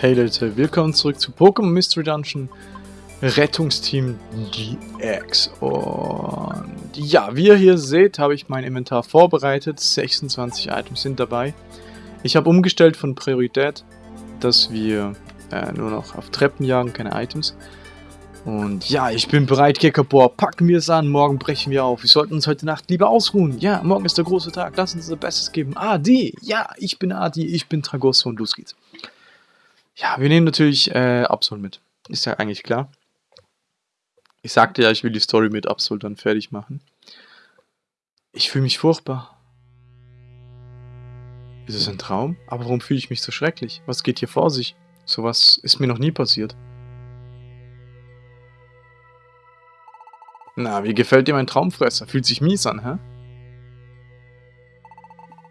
Hey Leute, willkommen zurück zu Pokémon Mystery Dungeon Rettungsteam DX und ja, wie ihr hier seht, habe ich mein Inventar vorbereitet, 26 Items sind dabei. Ich habe umgestellt von Priorität, dass wir äh, nur noch auf Treppen jagen, keine Items. Und ja, ich bin bereit, Gekabor, packen wir es an, morgen brechen wir auf. Wir sollten uns heute Nacht lieber ausruhen. Ja, morgen ist der große Tag, lass uns unser Bestes geben. Adi, ja, ich bin Adi, ich bin Tragosso und los geht's. Ja, wir nehmen natürlich äh, Absol mit. Ist ja eigentlich klar. Ich sagte ja, ich will die Story mit Absol dann fertig machen. Ich fühle mich furchtbar. Ist es ein Traum? Aber warum fühle ich mich so schrecklich? Was geht hier vor sich? Sowas ist mir noch nie passiert. Na, wie gefällt dir mein Traumfresser? Fühlt sich mies an, hä?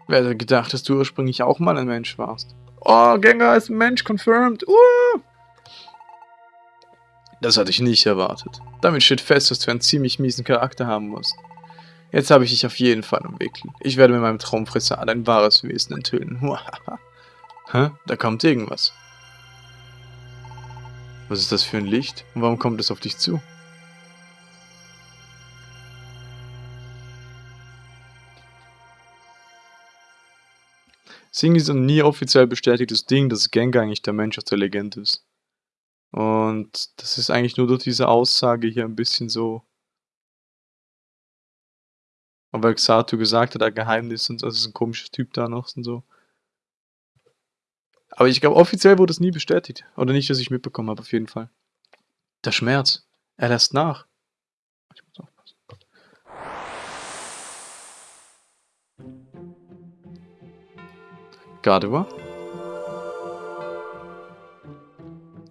Wer hätte gedacht, dass du ursprünglich auch mal ein Mensch warst? Oh, Gengar ist ein Mensch, confirmed. Uh! Das hatte ich nicht erwartet. Damit steht fest, dass du einen ziemlich miesen Charakter haben musst. Jetzt habe ich dich auf jeden Fall umwickelt. Ich werde mit meinem Traumfresser dein wahres Wesen enthüllen. Hä? Da kommt irgendwas. Was ist das für ein Licht? Und warum kommt es auf dich zu? Sing ist ein nie offiziell bestätigtes Ding, dass Gengar eigentlich der Mensch aus der Legende ist. Und das ist eigentlich nur durch diese Aussage hier ein bisschen so. Und weil Xatu gesagt hat, ein Geheimnis und das ist ein komischer Typ da noch und so. Aber ich glaube, offiziell wurde es nie bestätigt. Oder nicht, dass ich mitbekommen habe, auf jeden Fall. Der Schmerz. Er lässt nach. Gardewa?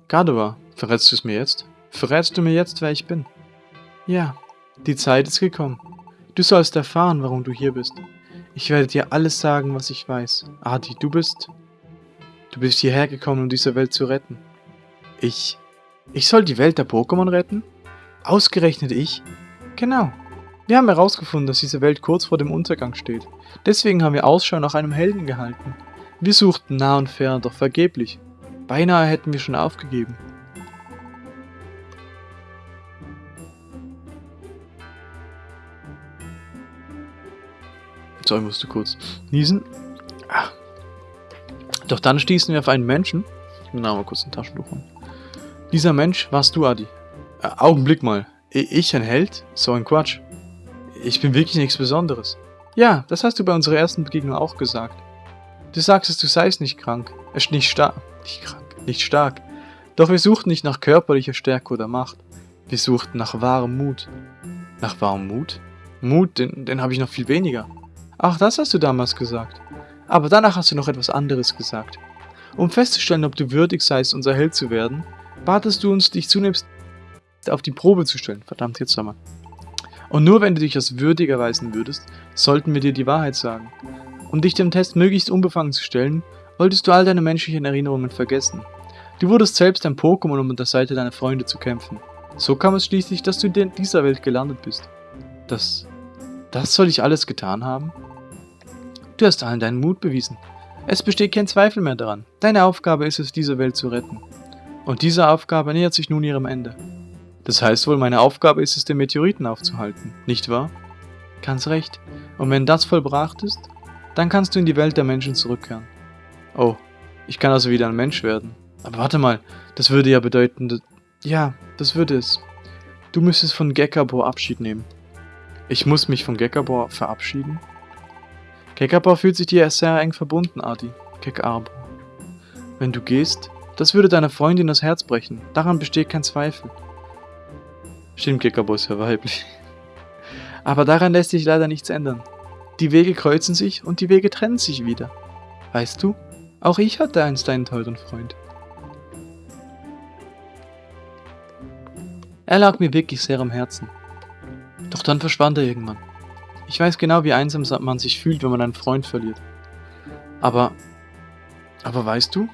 Gardewa, verrätst du es mir jetzt? Verrätst du mir jetzt, wer ich bin? Ja, die Zeit ist gekommen. Du sollst erfahren, warum du hier bist. Ich werde dir alles sagen, was ich weiß. Adi, du bist... Du bist hierher gekommen, um diese Welt zu retten. Ich... Ich soll die Welt der Pokémon retten? Ausgerechnet ich? Genau. Wir haben herausgefunden, dass diese Welt kurz vor dem Untergang steht. Deswegen haben wir Ausschau nach einem Helden gehalten. Wir suchten nah und fern, doch vergeblich. Beinahe hätten wir schon aufgegeben. So, ich musste kurz niesen. Ah. Doch dann stießen wir auf einen Menschen. Ich muss mal kurz ein Taschentuch holen. Dieser Mensch warst du, Adi. Äh, Augenblick mal. Ich ein Held? So ein Quatsch. Ich bin wirklich nichts Besonderes. Ja, das hast du bei unserer ersten Begegnung auch gesagt. Du sagst, du seist nicht krank. Es nicht stark. Nicht krank. Nicht stark. Doch wir suchten nicht nach körperlicher Stärke oder Macht. Wir suchten nach wahrem Mut. Nach wahrem Mut? Mut, den, den habe ich noch viel weniger. Ach, das hast du damals gesagt. Aber danach hast du noch etwas anderes gesagt. Um festzustellen, ob du würdig seist, unser Held zu werden, batest du uns, dich zunächst auf die Probe zu stellen. Verdammt, jetzt nochmal. Und nur wenn du dich als würdig erweisen würdest, sollten wir dir die Wahrheit sagen. Um dich dem Test möglichst unbefangen zu stellen, wolltest du all deine menschlichen Erinnerungen vergessen. Du wurdest selbst ein Pokémon, um an der Seite deiner Freunde zu kämpfen. So kam es schließlich, dass du in dieser Welt gelandet bist. Das... das soll ich alles getan haben? Du hast allen deinen Mut bewiesen. Es besteht kein Zweifel mehr daran. Deine Aufgabe ist es, diese Welt zu retten. Und diese Aufgabe nähert sich nun ihrem Ende. Das heißt wohl, meine Aufgabe ist es, den Meteoriten aufzuhalten, nicht wahr? Ganz recht. Und wenn das vollbracht ist, dann kannst du in die Welt der Menschen zurückkehren. Oh, ich kann also wieder ein Mensch werden. Aber warte mal, das würde ja bedeuten, dass... Ja, das würde es. Du müsstest von Gekabor Abschied nehmen. Ich muss mich von Gekabor verabschieden? Gekabor fühlt sich dir sehr eng verbunden, Adi. Gekabor. Wenn du gehst, das würde deiner Freundin das Herz brechen. Daran besteht kein Zweifel. Stimmt, Gekabor ist ja weiblich. Aber daran lässt sich leider nichts ändern. Die Wege kreuzen sich und die Wege trennen sich wieder. Weißt du, auch ich hatte einst einen teuren Freund. Er lag mir wirklich sehr am Herzen. Doch dann verschwand er irgendwann. Ich weiß genau, wie einsam man sich fühlt, wenn man einen Freund verliert. Aber, aber weißt du,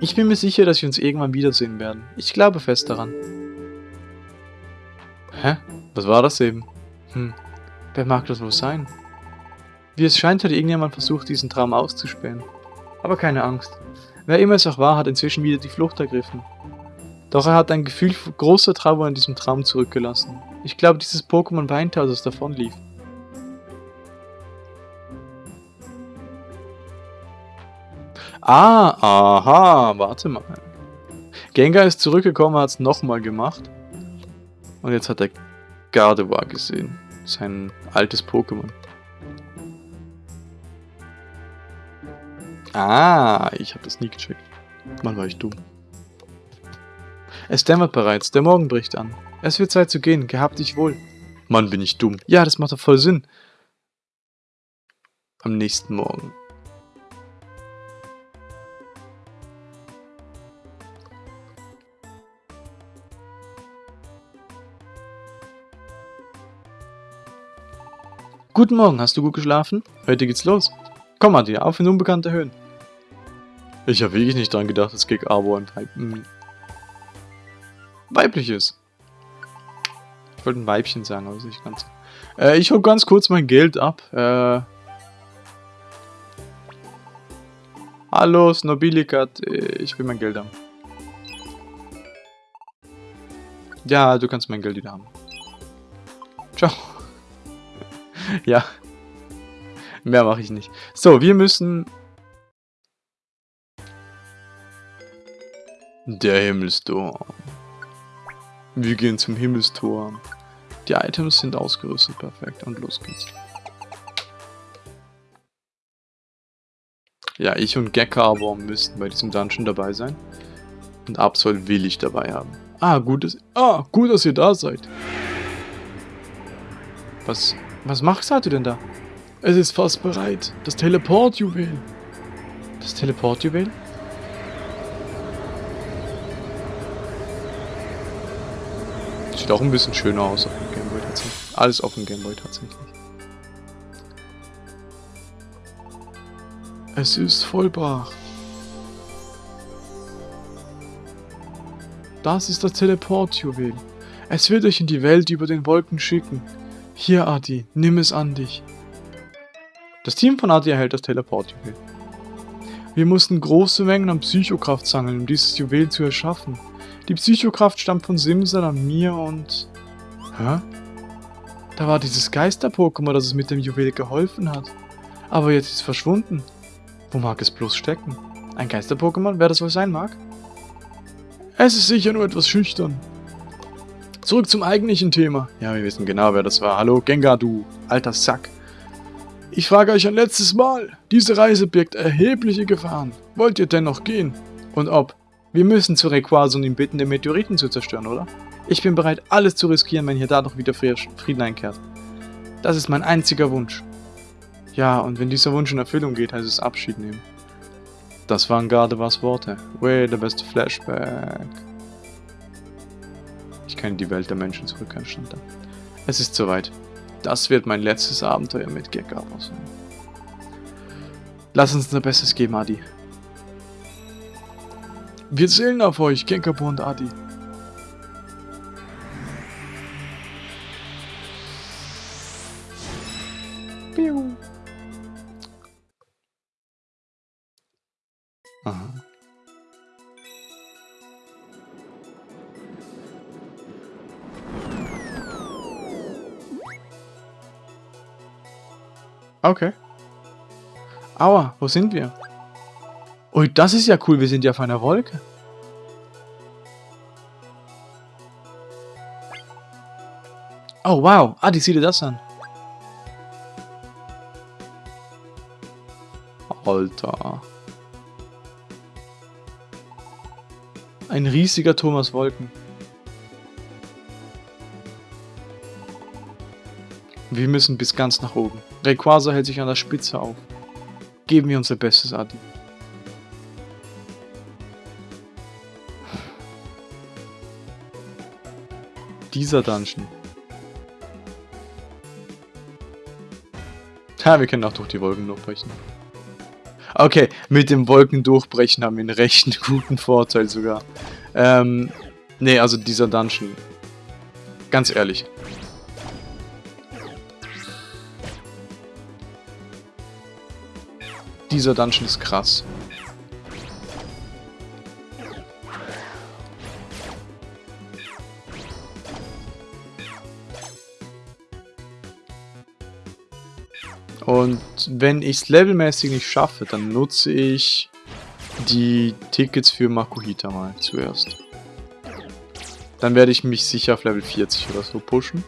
ich bin mir sicher, dass wir uns irgendwann wiedersehen werden. Ich glaube fest daran. Hä? Was war das eben? Hm, wer mag das wohl sein? Wie es scheint, hat irgendjemand versucht, diesen Traum auszuspähen. Aber keine Angst. Wer immer es auch war, hat inzwischen wieder die Flucht ergriffen. Doch er hat ein Gefühl großer Trauer in diesem Traum zurückgelassen. Ich glaube, dieses Pokémon weinte, als es davonlief. Ah, aha, warte mal. Gengar ist zurückgekommen, hat es nochmal gemacht. Und jetzt hat er Gardevoir gesehen. Sein altes Pokémon. Ah, ich habe das nie gecheckt. Mann, war ich dumm. Es dämmert bereits, der Morgen bricht an. Es wird Zeit zu gehen, gehabt dich wohl. Mann, bin ich dumm. Ja, das macht doch voll Sinn. Am nächsten Morgen. Guten Morgen, hast du gut geschlafen? Heute geht's los. Komm, Adi, auf in unbekannte Höhen. Ich habe wirklich nicht dran gedacht, dass Gig Abo ein Weib weibliches. Ich wollte ein Weibchen sagen, aber nicht ganz. Äh, ich hole ganz kurz mein Geld ab. Äh, Hallo, Snobilikat, ich will mein Geld haben. Ja, du kannst mein Geld wieder haben. Ciao. ja. Mehr mache ich nicht. So, wir müssen... Der Himmelstor. Wir gehen zum Himmelstor. Die Items sind ausgerüstet, perfekt. Und los geht's. Ja, ich und Gekkaber müssten bei diesem Dungeon dabei sein. Und Absol will ich dabei haben. Ah, gut, dass, ah, gut, dass ihr da seid. Was, was machst du denn da? Es ist fast bereit. Das Teleportjuwel. Das Teleportjuwel? Sieht auch ein bisschen schöner aus auf dem Gameboy tatsächlich. Alles auf dem Gameboy tatsächlich. Es ist vollbracht. Das ist das Teleportjuwel. Es wird euch in die Welt über den Wolken schicken. Hier, Adi, nimm es an dich. Das Team von Adi erhält das Teleportjuwel. Wir mussten große Mengen an Psychokraft sammeln, um dieses Juwel zu erschaffen. Die Psychokraft stammt von Simsalam, mir und... Hä? Da war dieses Geister-Pokémon, das es mit dem Juwel geholfen hat. Aber jetzt ist es verschwunden. Wo mag es bloß stecken? Ein Geister-Pokémon, wer das wohl sein mag? Es ist sicher nur etwas schüchtern. Zurück zum eigentlichen Thema. Ja, wir wissen genau, wer das war. Hallo, Gengar, du alter Sack. Ich frage euch ein letztes Mal. Diese Reise birgt erhebliche Gefahren. Wollt ihr dennoch gehen? Und ob? Wir müssen zu Rayquaza und ihn bitten, den Meteoriten zu zerstören, oder? Ich bin bereit, alles zu riskieren, wenn hier dadurch wieder Frieden einkehrt. Das ist mein einziger Wunsch. Ja, und wenn dieser Wunsch in Erfüllung geht, heißt es Abschied nehmen. Das waren Gardewas Worte. Way, der beste Flashback. Ich kann in die Welt der Menschen zurückkehren, stand da. Es ist soweit. Das wird mein letztes Abenteuer mit Gekava sein. Lass uns unser Bestes geben, Adi. Wir zählen auf euch, Kenkapo und Adi. Piu. Aha. Okay. Aua, wo sind wir? Ui, das ist ja cool, wir sind ja auf einer Wolke. Oh, wow. Ah, die sieh dir das an. Alter. Ein riesiger Thomas Wolken. Wir müssen bis ganz nach oben. Rayquaza hält sich an der Spitze auf. Geben wir unser Bestes, Adi. Dieser Dungeon. Ja, wir können auch durch die Wolken durchbrechen. Okay, mit dem Wolken durchbrechen haben wir einen recht guten Vorteil sogar. Ähm, nee, also dieser Dungeon. Ganz ehrlich. Dieser Dungeon ist krass. Und wenn ich es levelmäßig nicht schaffe, dann nutze ich die Tickets für Makuhita mal zuerst. Dann werde ich mich sicher auf Level 40 oder so pushen.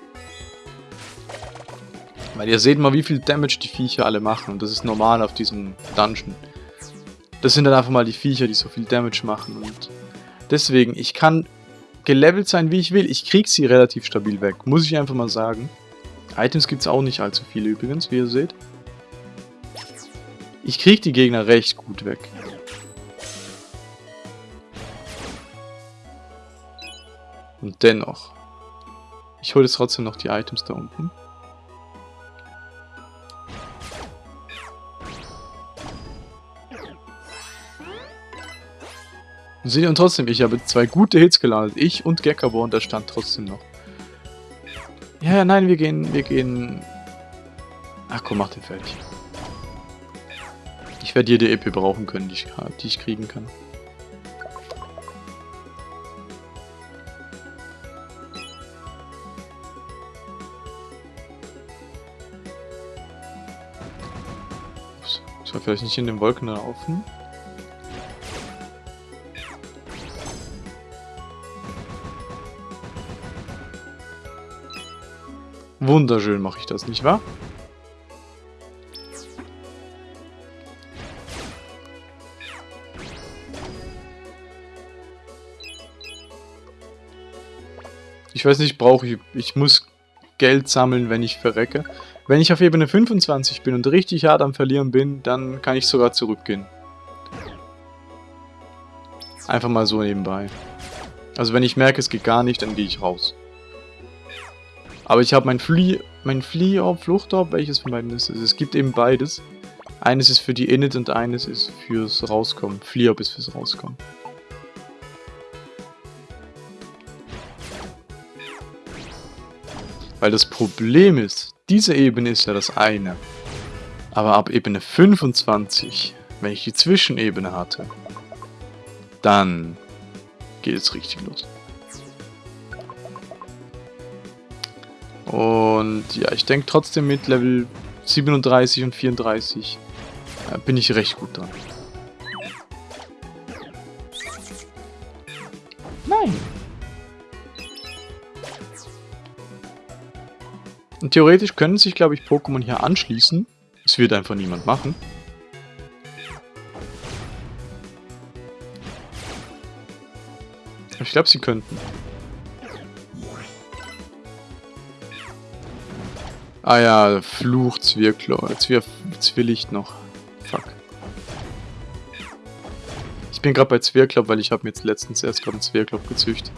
Weil ihr seht mal, wie viel Damage die Viecher alle machen. Und das ist normal auf diesem Dungeon. Das sind dann einfach mal die Viecher, die so viel Damage machen. Und deswegen, ich kann gelevelt sein, wie ich will. Ich krieg sie relativ stabil weg, muss ich einfach mal sagen. Items gibt es auch nicht allzu viele übrigens, wie ihr seht. Ich krieg die Gegner recht gut weg. Und dennoch. Ich hole jetzt trotzdem noch die Items da unten. Und seht ihr trotzdem, ich habe zwei gute Hits gelandet. Ich und Gekabo und der stand trotzdem noch. Ja, ja, nein, wir gehen, wir gehen... Ach komm, mach den fertig. Ich werde jede EP brauchen können, die ich, die ich kriegen kann. Soll vielleicht nicht in den Wolken laufen? Wunderschön mache ich das, nicht wahr? Ich weiß nicht, brauche ich... Ich muss Geld sammeln, wenn ich verrecke. Wenn ich auf Ebene 25 bin und richtig hart am Verlieren bin, dann kann ich sogar zurückgehen. Einfach mal so nebenbei. Also wenn ich merke, es geht gar nicht, dann gehe ich raus. Aber ich habe mein Flee, mein Flee-Orb, Fluchtorb, welches von beiden ist es? Es gibt eben beides. Eines ist für die Init und eines ist fürs Rauskommen. Flee-Orb ist fürs Rauskommen. Weil das Problem ist, diese Ebene ist ja das eine. Aber ab Ebene 25, wenn ich die Zwischenebene hatte, dann geht es richtig los. Und ja, ich denke trotzdem mit Level 37 und 34 äh, bin ich recht gut dran. Und theoretisch können sich, glaube ich, Pokémon hier anschließen. Es wird einfach niemand machen. Ich glaube, sie könnten. Ah ja, Fluch, Zwirklo. Zwir Zwirlicht noch. Fuck. Ich bin gerade bei Zwirklop, weil ich habe mir jetzt letztens erst gerade einen Zwirklop gezüchtet.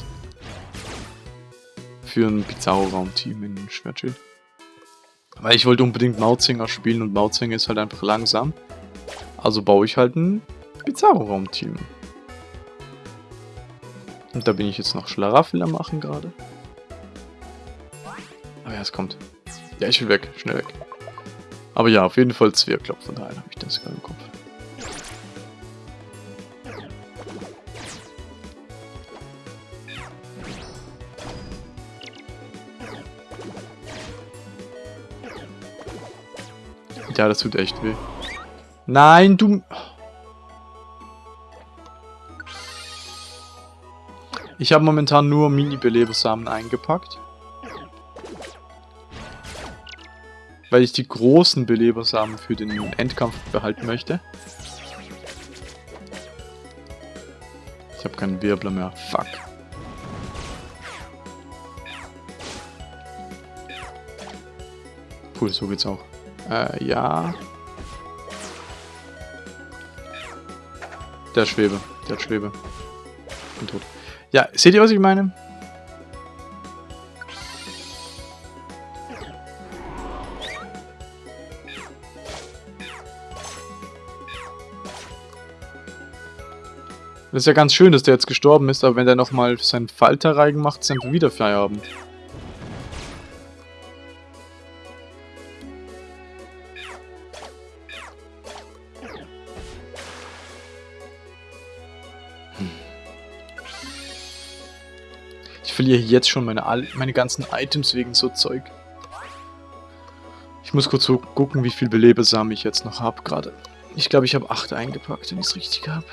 Für ein Bizarro-Raum-Team in Schwertschild. Weil ich wollte unbedingt Mautzinger spielen und Mautzinger ist halt einfach langsam. Also baue ich halt ein Bizarro-Raum-Team. Und da bin ich jetzt noch Schlaraffel am machen gerade. Aber ja, es kommt. Ja, ich will weg. Schnell weg. Aber ja, auf jeden Fall Zwirklop. Von daher habe ich das gerade im Kopf. Ja, das tut echt weh. Nein, du... Ich habe momentan nur Mini-Belebersamen eingepackt. Weil ich die großen Belebersamen für den Endkampf behalten möchte. Ich habe keinen Wirbler mehr. Fuck. Cool, so geht's auch. Äh, ja. Der Schwebe. Der Schwebe. Bin tot. Ja, seht ihr, was ich meine? Das ist ja ganz schön, dass der jetzt gestorben ist, aber wenn der nochmal seinen Falterreigen macht, sind wir wieder Feierabend. Verliere jetzt schon meine, meine ganzen Items wegen so Zeug. Ich muss kurz so gucken, wie viel Belebesamen ich jetzt noch habe gerade. Ich glaube, ich habe 8 eingepackt, wenn ich es richtig habe.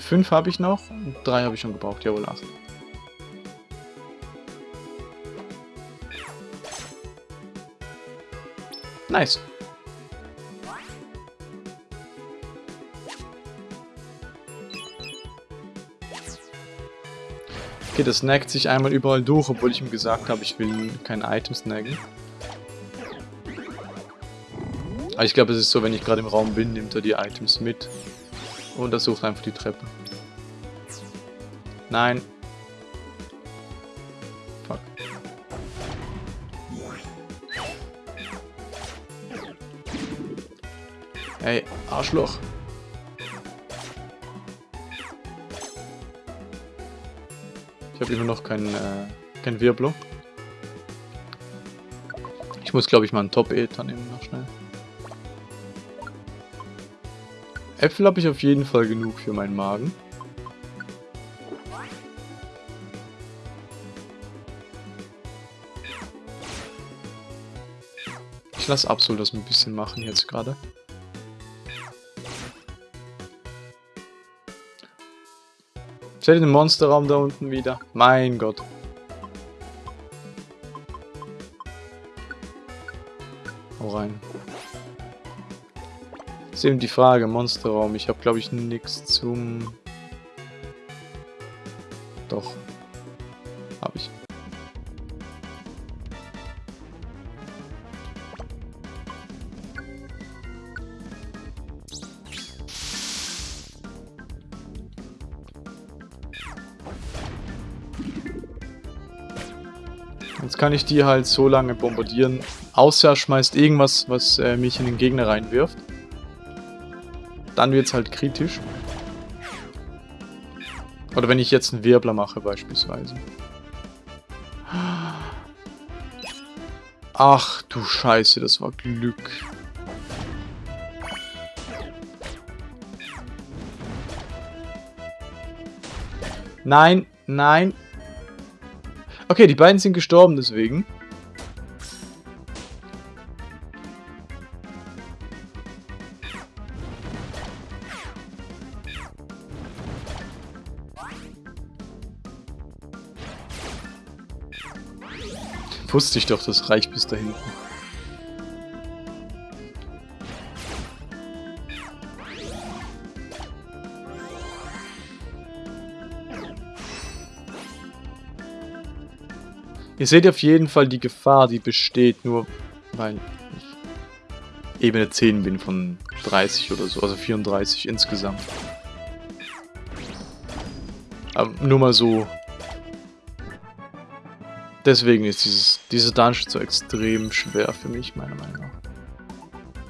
5 habe ich noch und 3 habe ich schon gebraucht. Jawohl, 8. Nice. Okay, das snackt sich einmal überall durch, obwohl ich ihm gesagt habe, ich will kein Item snacken. Aber ich glaube, es ist so, wenn ich gerade im Raum bin, nimmt er die Items mit. Und er sucht einfach die Treppe. Nein. Fuck. Hey, Arschloch. Habe immer noch keinen äh, kein Wirblo. Ich muss, glaube ich, mal einen Top-Ether nehmen noch schnell. Äpfel habe ich auf jeden Fall genug für meinen Magen. Ich lasse Absol das ein bisschen machen jetzt gerade. Stell den Monsterraum da unten wieder. Mein Gott. Hau rein. ist eben die Frage, Monsterraum. Ich habe, glaube ich, nichts zum... Doch. Jetzt kann ich die halt so lange bombardieren, außer er schmeißt irgendwas, was äh, mich in den Gegner reinwirft. Dann wird es halt kritisch. Oder wenn ich jetzt einen Wirbler mache beispielsweise. Ach du Scheiße, das war Glück. Nein, nein, Okay, die beiden sind gestorben deswegen. Wusste ich doch, das reicht bis da hinten. Ihr seht auf jeden Fall die Gefahr, die besteht, nur weil ich Ebene 10 bin von 30 oder so, also 34 insgesamt. Aber nur mal so. Deswegen ist dieses, diese Dungeon so extrem schwer für mich, meiner Meinung nach.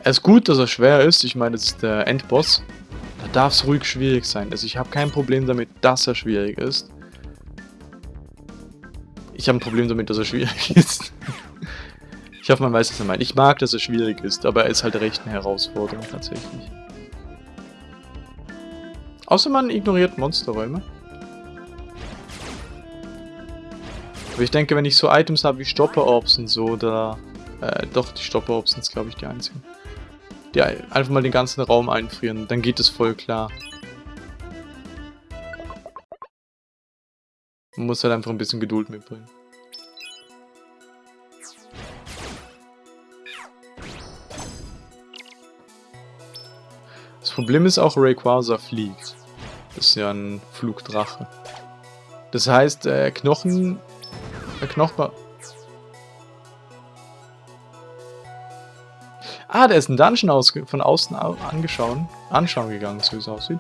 Es ist gut, dass er schwer ist. Ich meine, das ist der Endboss. Da darf es ruhig schwierig sein. Also ich habe kein Problem damit, dass er schwierig ist. Ich habe ein Problem damit, dass er schwierig ist. ich hoffe, man weiß, was er meint. Ich mag, dass er schwierig ist, aber er ist halt recht eine Herausforderung tatsächlich. Außer man ignoriert Monsterräume. Aber ich denke, wenn ich so Items habe wie Stopper-Orbs und so, da... Äh, doch, die Stopper-Orbs sind glaube ich, die einzigen. Die einfach mal den ganzen Raum einfrieren, dann geht es voll klar. Man muss halt einfach ein bisschen Geduld mitbringen. Das Problem ist auch, Rayquaza fliegt. Das ist ja ein Flugdrache. Das heißt, äh, Knochen... Äh, Knochen... Ah, der ist ein Dungeon von außen angeschaut, anschauen gegangen, so wie es aussieht.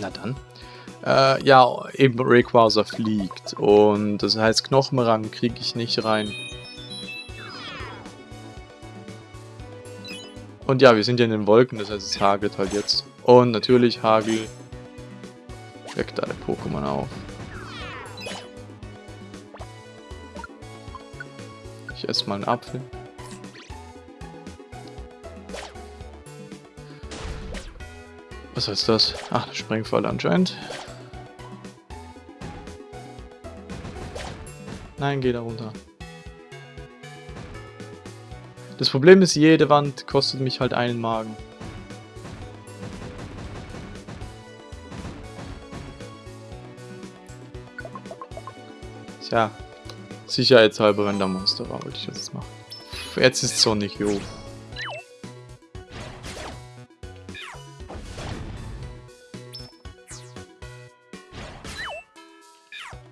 Na dann. Äh, ja, eben Rayquaza fliegt. Und das heißt, Knochenrang kriege ich nicht rein. Und ja, wir sind ja in den Wolken, das heißt, es hagelt halt jetzt. Und natürlich Hagel weckt alle Pokémon auf. Ich esse mal einen Apfel. Was heißt das? Ach, eine Sprengfalle anscheinend. Nein, geh da runter. Das Problem ist, jede Wand kostet mich halt einen Magen. Tja, sicherheitshalber, wenn da Monster war, wollte ich jetzt machen. Jetzt ist Sonic, jo.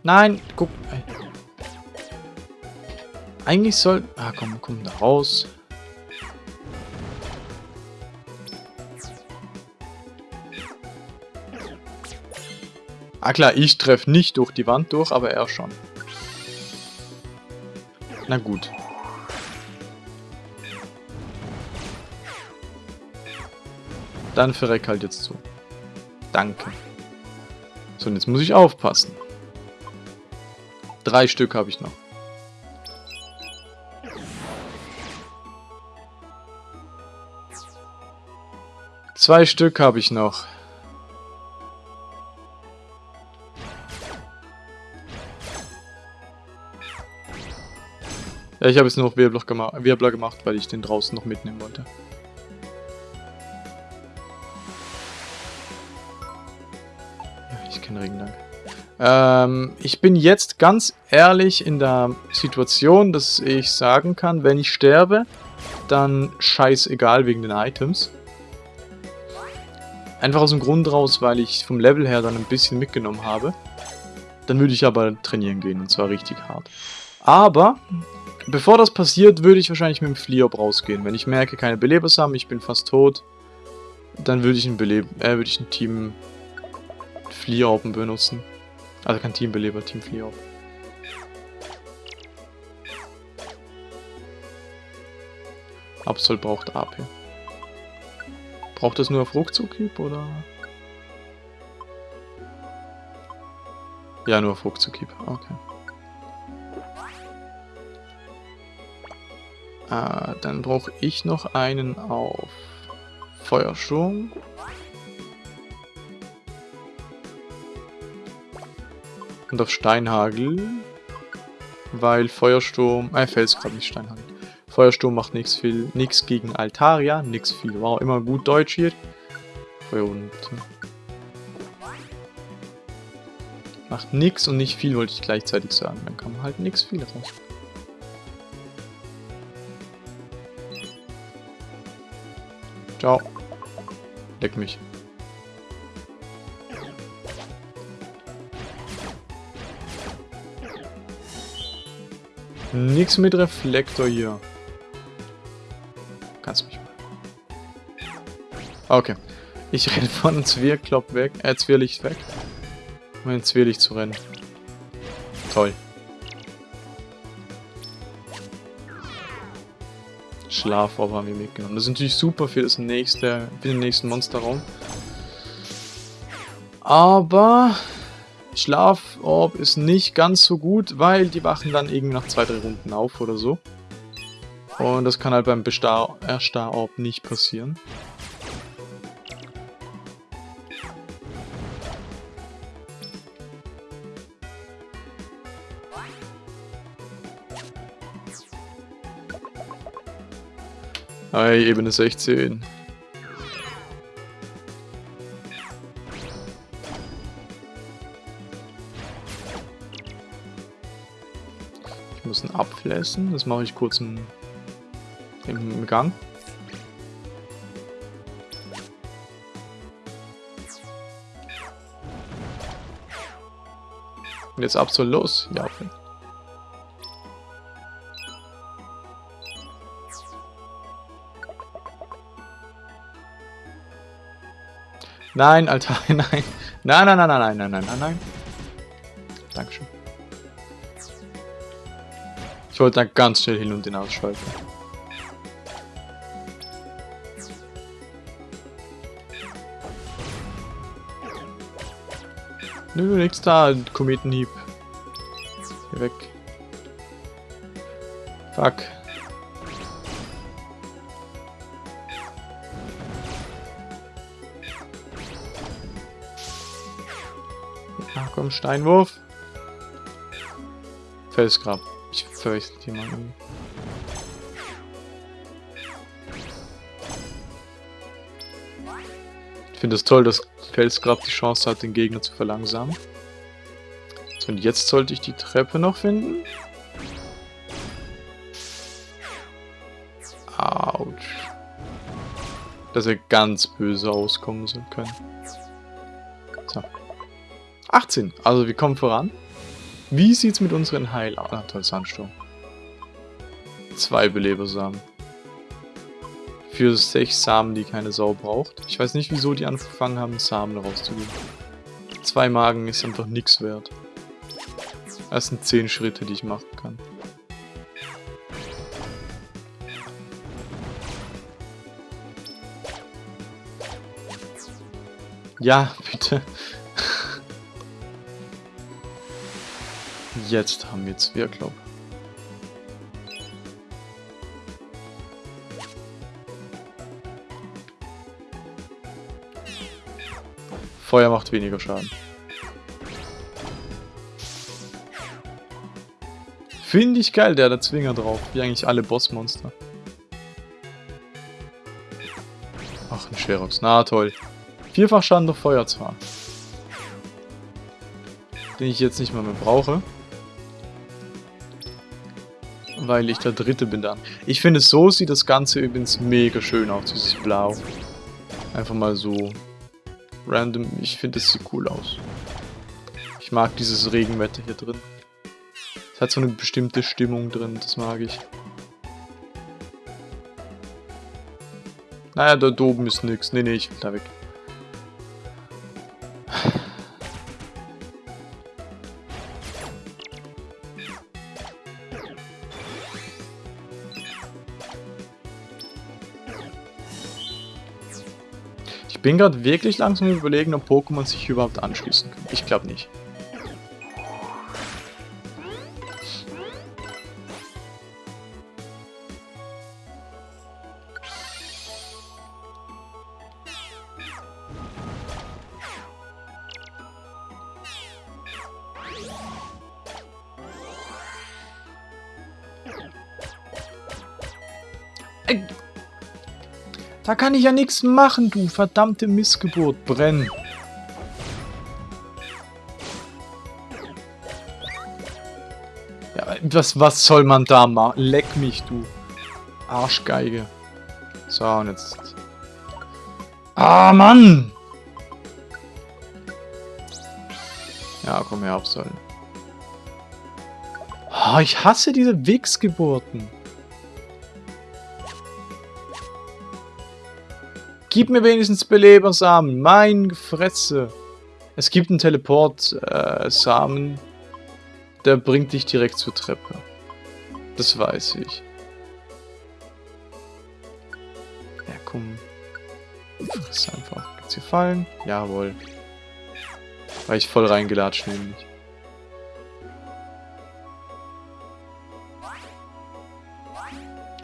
Nein, guck. Eigentlich soll... Ah, komm, komm da raus. Ah klar, ich treffe nicht durch die Wand durch, aber er schon. Na gut. Dann verreck halt jetzt so. Danke. So, und jetzt muss ich aufpassen. Drei Stück habe ich noch. Zwei Stück habe ich noch. Ja, ich habe jetzt nur noch Wirbler, gema Wirbler gemacht, weil ich den draußen noch mitnehmen wollte. Ich kenne Regen, danke. Ähm, ich bin jetzt ganz ehrlich in der Situation, dass ich sagen kann, wenn ich sterbe, dann scheißegal wegen den Items. Einfach aus dem Grund raus, weil ich vom Level her dann ein bisschen mitgenommen habe. Dann würde ich aber trainieren gehen, und zwar richtig hart. Aber, bevor das passiert, würde ich wahrscheinlich mit dem Fliop rausgehen. Wenn ich merke, keine Belebers haben, ich bin fast tot, dann würde ich ein, Beleb äh, würde ich ein Team Fliorben benutzen. Also kein Teambeleber, Team Fliop. Absol braucht AP. Braucht es nur auf Ruckzuck-Hieb, oder? Ja, nur auf Ruckzuck-Hieb. Okay. Äh, dann brauche ich noch einen auf Feuersturm. Und auf Steinhagel. Weil Feuersturm... Äh, Felsgrad, nicht Steinhagel. Feuersturm macht nichts viel, nichts gegen Altaria, nichts viel. War immer gut Deutsch hier. Feuer und macht nichts und nicht viel, wollte ich gleichzeitig sagen. Dann kann man halt nichts viel raus. Ciao. Leck mich. Nix mit Reflektor hier. Okay. Ich renne von Zwirklopp weg, äh, Zwirlicht weg. Um in Zwirlicht zu rennen. Toll. Schlafrohr haben wir mitgenommen. Das ist natürlich super für das nächste, für den nächsten Monsterraum. Aber Schlaforb ist nicht ganz so gut, weil die wachen dann irgendwie nach zwei, drei Runden auf oder so. Und das kann halt beim Erstarorb nicht passieren. Hey, Ebene 16. Ich muss ihn abflässen. Das mache ich kurz im, im Gang. Jetzt ab so los. Ja, okay. Nein, Alter, nein. Nein, nein, nein, nein, nein, nein, nein, nein. Dankeschön. Ich wollte da ganz schnell hin und den ausschalten. Nö, nichts da, Kometenhieb. Hier weg. Fuck. vom Steinwurf. Felsgrab. Ich fürchte jemanden. Ich finde es toll, dass Felsgrab die Chance hat, den Gegner zu verlangsamen. So, und jetzt sollte ich die Treppe noch finden. Autsch. Dass er ganz böse auskommen können. So. 18. Also wir kommen voran. Wie sieht's mit unseren Heil... Ah, toll, Sandsturm. Zwei Belebersamen. Für sechs Samen, die keine Sau braucht. Ich weiß nicht, wieso die angefangen haben, Samen rauszugeben. Zwei Magen ist einfach nichts wert. Das sind zehn Schritte, die ich machen kann. Ja, bitte. Jetzt haben wir Zwerglaub. Feuer macht weniger Schaden. Finde ich geil, der hat Zwinger drauf. Wie eigentlich alle Bossmonster. Ach, ein Schwerox. Na toll. Vierfach Schaden durch Feuer zwar. Den ich jetzt nicht mal mehr brauche. Weil ich der Dritte bin dann. Ich finde, so sieht das Ganze übrigens mega schön aus, dieses Blau. Einfach mal so random. Ich finde, es sieht cool aus. Ich mag dieses Regenwetter hier drin. Es hat so eine bestimmte Stimmung drin, das mag ich. Naja, da oben ist nichts. Nee, nee, ich will da weg. Bin gerade wirklich langsam überlegen, ob Pokémon sich überhaupt anschließen können. Ich glaube nicht. Da kann ich ja nichts machen, du verdammte Missgeburt. Brenn. Ja, was, was soll man da machen? Leck mich, du. Arschgeige. So, und jetzt... Ah, Mann! Ja, komm her, Absollen. Oh, ich hasse diese Wichsgeburten. Gib mir wenigstens Belebersamen. Mein Fresse. Es gibt einen Teleport-Samen. Äh, der bringt dich direkt zur Treppe. Das weiß ich. Ja, komm. Friss einfach. Gibt's hier Fallen? Jawohl. War ich voll reingelatscht nämlich.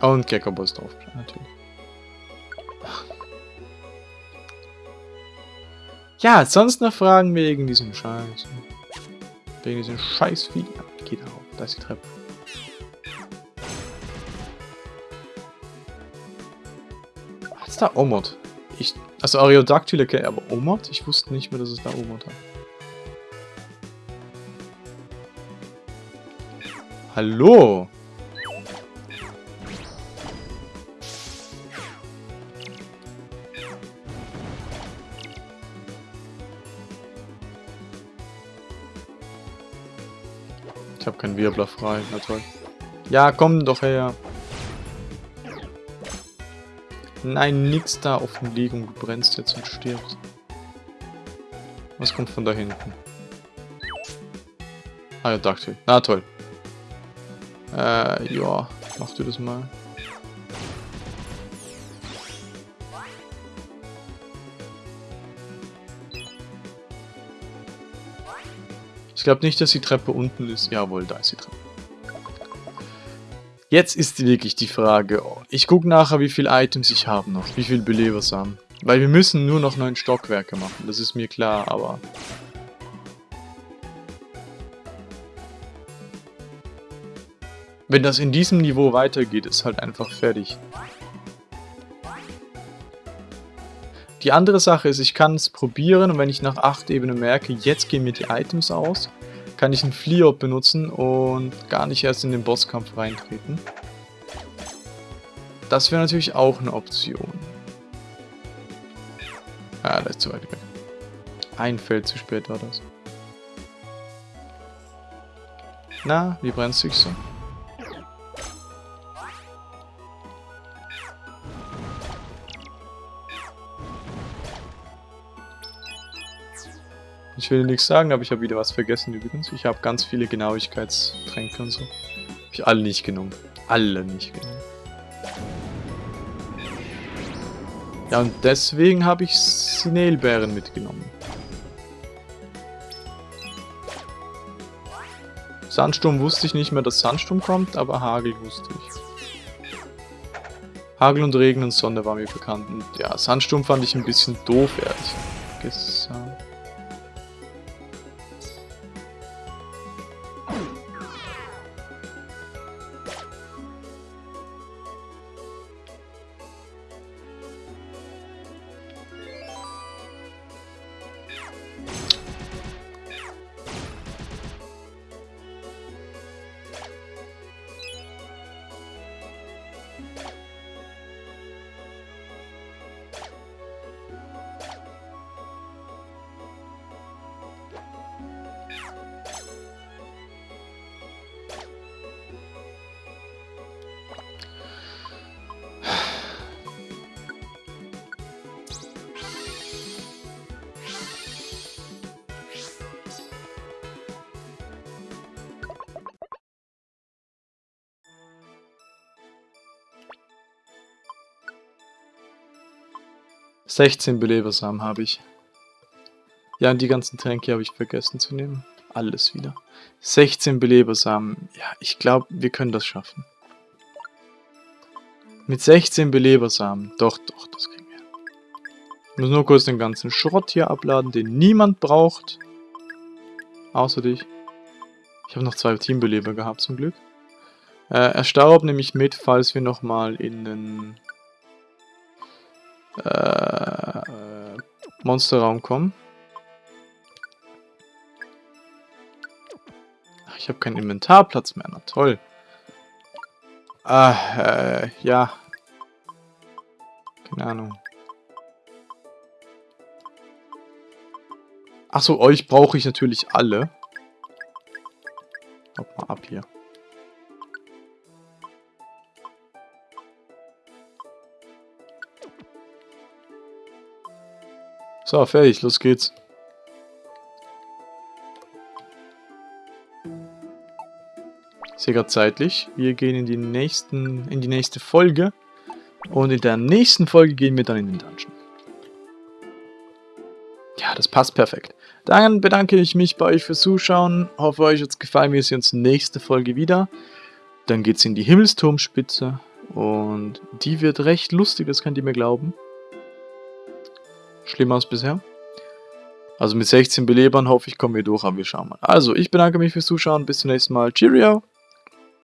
Und Gecko-Boss drauf, natürlich. Ja, sonst noch Fragen wegen diesem Scheiß. Wegen diesem scheiß Vieh. Ja, geht auf. Da ist die Treppe. Was ist da Omod? Ich, also Areodactyl okay, aber Omod? Ich wusste nicht mehr, dass es da Omod hat. Hallo? Keinen Wirbler frei. Na toll. Ja, komm doch her. Nein, nix da offen liegen. Du brennst jetzt und stirbst. Was kommt von da hinten? Ah ja, ich. Na toll. Äh, ja. Mach du das mal. Ich glaube nicht, dass die Treppe unten ist. Jawohl, da ist die Treppe. Jetzt ist wirklich die Frage. Ich gucke nachher, wie viele Items ich habe noch. Wie viele Belebersamen. Weil wir müssen nur noch neun Stockwerke machen. Das ist mir klar, aber... Wenn das in diesem Niveau weitergeht, ist halt einfach fertig. Die andere Sache ist, ich kann es probieren und wenn ich nach 8 Ebenen merke, jetzt gehen mir die Items aus, kann ich einen Fliop benutzen und gar nicht erst in den Bosskampf reintreten. Das wäre natürlich auch eine Option. Ah, das ist zu weit weg. Ein Feld zu spät war das. Na, wie brennst du dich so? Ich will nichts sagen, aber ich habe wieder was vergessen übrigens. Ich habe ganz viele Genauigkeitstränke und so. Habe ich alle nicht genommen. Alle nicht genommen. Ja, und deswegen habe ich Sinelbeeren mitgenommen. Sandsturm wusste ich nicht mehr, dass Sandsturm kommt, aber Hagel wusste ich. Hagel und Regen und Sonne war mir bekannt. Und ja, Sandsturm fand ich ein bisschen doof, ehrlich 16 Belebersamen habe ich. Ja, und die ganzen Tränke habe ich vergessen zu nehmen. Alles wieder. 16 Belebersamen. Ja, ich glaube, wir können das schaffen. Mit 16 Belebersamen. Doch, doch, das kriegen wir. Ich muss nur kurz den ganzen Schrott hier abladen, den niemand braucht. Außer dich. Ich habe noch zwei Teambeleber gehabt, zum Glück. Äh, Erstaub nehme ich mit, falls wir nochmal in den äh, Monsterraum kommen. Ach, ich habe keinen Inventarplatz mehr. Na toll. Ah, äh, ja. Keine Ahnung. Achso, euch brauche ich natürlich alle. Hop mal ab hier. So, fertig, los geht's. Sehr gerade zeitlich. Wir gehen in die, nächsten, in die nächste Folge. Und in der nächsten Folge gehen wir dann in den Dungeon. Ja, das passt perfekt. Dann bedanke ich mich bei euch fürs Zuschauen. Hoffe, euch hat es gefallen. Wir sehen uns nächste Folge wieder. Dann geht's in die Himmelsturmspitze. Und die wird recht lustig, das könnt ihr mir glauben schlimmer als bisher. Also mit 16 Belebern hoffe ich, kommen wir durch, aber wir schauen mal. Also, ich bedanke mich fürs Zuschauen. Bis zum nächsten Mal. Cheerio!